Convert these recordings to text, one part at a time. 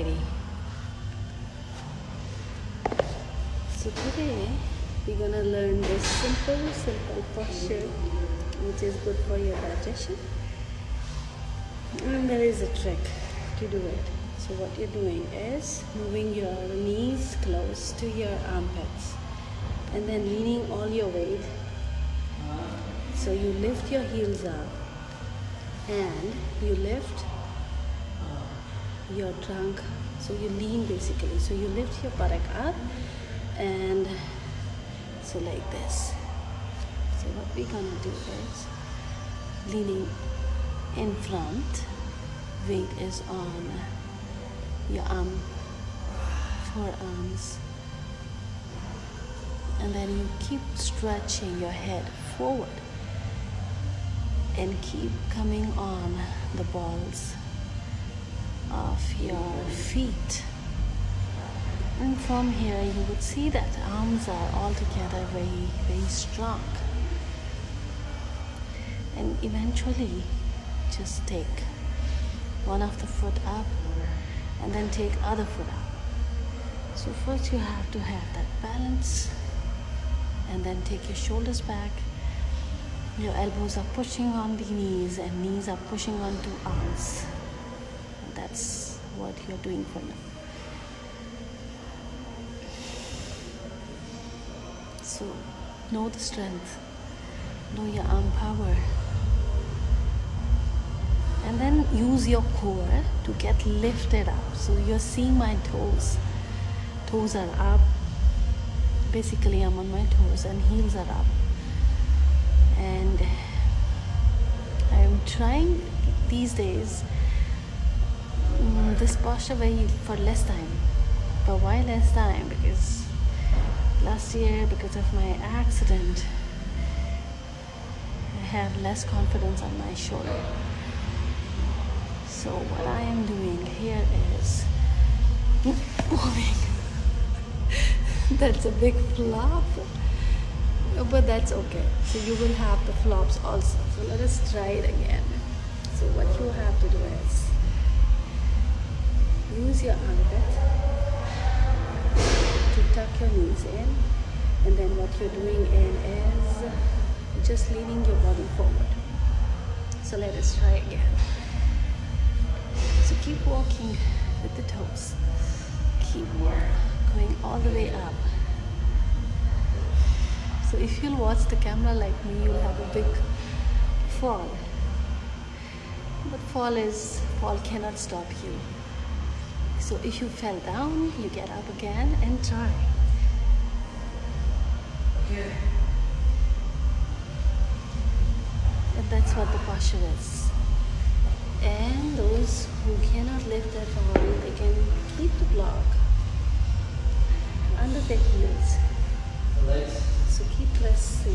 So today we're gonna learn this simple, simple posture which is good for your digestion. And there is a trick to do it. So what you're doing is moving your knees close to your armpits and then leaning all your weight. So you lift your heels up and you lift your trunk. So you lean basically. So you lift your buttock up and so like this. So what we're gonna do is leaning in front, weight is on your arm, forearms, and then you keep stretching your head forward and keep coming on the balls your feet. And from here, you would see that arms are altogether very, very strong. And eventually, just take one of the foot up and then take other foot up. So first you have to have that balance and then take your shoulders back. Your elbows are pushing on the knees and knees are pushing onto arms. That's what you're doing for now. So know the strength, know your arm power and then use your core to get lifted up. So you're seeing my toes. Toes are up. Basically i'm on my toes and heels are up. And i'm trying these days mm, this posture very for less time but why less time because last year because of my accident i have less confidence on my shoulder so what I am doing here is moving. that's a big flop, but that's okay. So you will have the flops also. So let us try it again. So what you have to do is your armpit to tuck your knees in, and then what you're doing in is just leaning your body forward. So let us try again. So keep walking with the toes. Keep going all the way up. So if you'll watch the camera like me, you'll have a big fall. But fall is, fall cannot stop you. So if you fell down, you get up again and try. And that's what the posture is. And those who cannot lift their arm, they can keep the block under their heels. So keep pressing,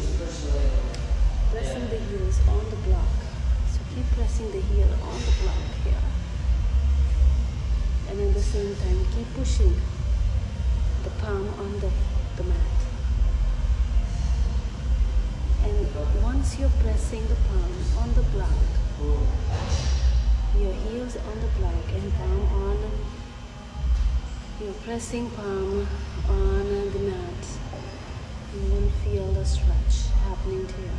pressing the heels on the block. So keep pressing the heel on the block here. Same time, keep pushing the palm on the, the mat. And once you're pressing the palm on the block, your heels on the block and palm on your pressing palm on the mat you will feel the stretch happening to you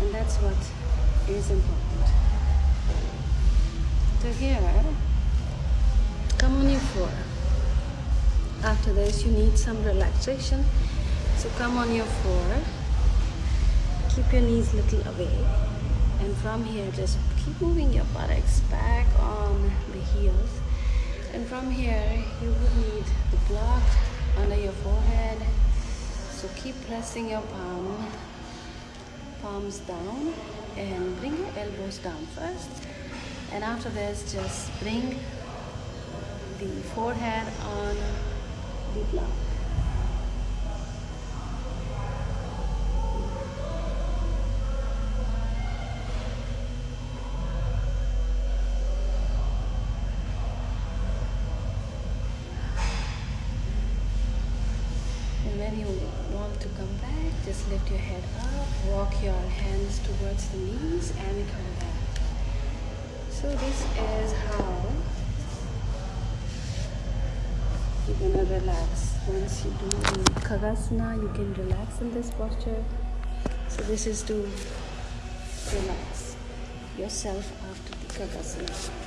and that's what is important so here after this you need some relaxation. So come on your floor. Keep your knees little away. And from here just keep moving your buttocks back on the heels. And from here you would need the block under your forehead. So keep pressing your palm palms down and bring your elbows down first. And after this just bring the forehead on the block when you want to come back, just lift your head up, walk your hands towards the knees and come back. So this is how you're gonna relax. Once you do the kakasana you can relax in this posture. So this is to relax yourself after the kakasana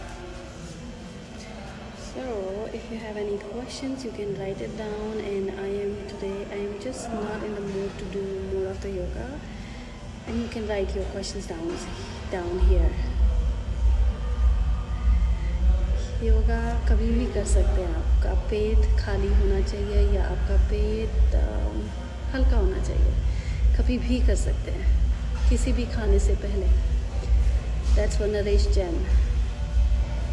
so if you have any questions you can write it down. And i am today i am just not in the mood to do more of the yoga. And you can write your questions down down here yoga कभी भी कर सकते हैं आपका पेट खाली होना चाहिए या आपका पेट हल्का होना चाहिए। कभी भी कर सकते हैं। किसी भी खाने से पहले। That's one Naresh Jain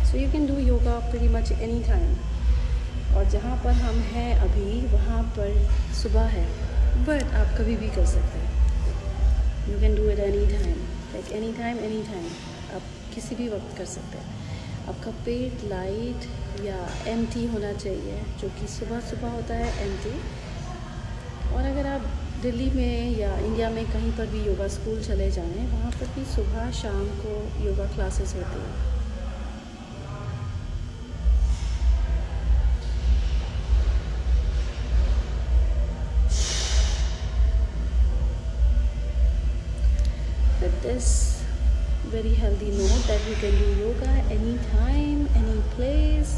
so you can do yoga very much any time और जहाँ पर हम हैं अभी, वहाँ पर सुबह है। बट आप कभी भी कर सकते हैं। You can do it any time like any time any time आप किसी भी वक्त कर सकते हैं। आपका पेट लाइट या एम्प्टी होना चाहिए, जो कि सुबह सुबह होता है एम्प्टी और अगर आप दिल्ली में या इंडिया में कहीं पर भी योगा स्कूल चले जाएँ, वहाँ पर भी सुबह शाम को योगा क्लासेस होती हैं। This very healthy note that you can do yoga anytime, any place.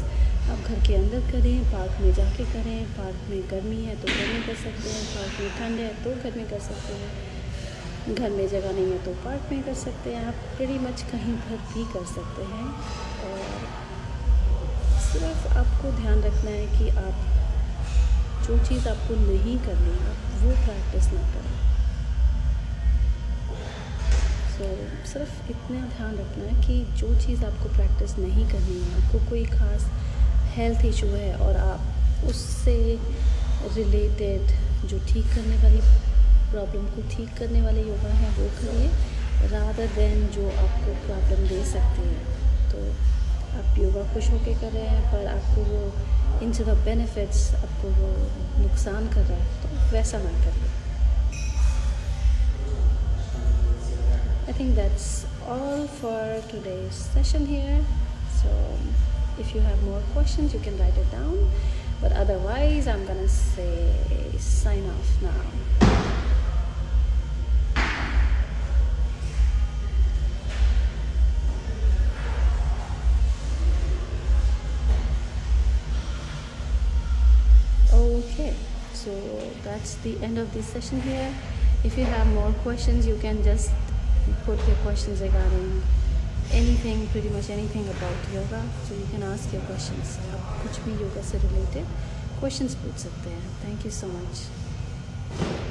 आप घर के अंदर करें, पार्क में जाके करें, पार्क में गर्मी है तो घर में कर सकते हैं, पार्क में ठंड है तो घर में कर सकते हैं। घर में जगह नहीं है तो पार्क में कर सकते हैं, आप pretty मच कहीं पर भी कर सकते हैं। और सिर्फ़ आपको ध्यान रखना है कि आप जो चीज़ आपको नहीं करनी आप वो प्रैक्टिस ना करें। तो सिर्फ़ इतना ध्यान रखना कि जो चीज़ आपको प्रैक्टिस नहीं करनी है, आपको कोई ख़ास हेल्थ इशू है और आप उससे रिलेटेड जो ठीक करने वाली प्रॉब्लम को ठीक करने वाले योगा हैं, वो करिए रादर देन जो आपको प्रॉब्लम दे सकती है। तो आप योगा खुश होके कर रहे हैं, पर आपको वो, इन द बेनिफिट्स आपको वो नुकसान कर रहा है तो वैसा ना करिए। I think that's all for today's session here. So if you have more questions, you can write it down. But otherwise, I'm gonna say sign off now. okay so that's the end of this session here if you have more questions you can just put your questions regarding anything pretty much anything about yoga so you can ask your questions आप कुछ भी योगा से related questions पूछ सकते हैं thank you so much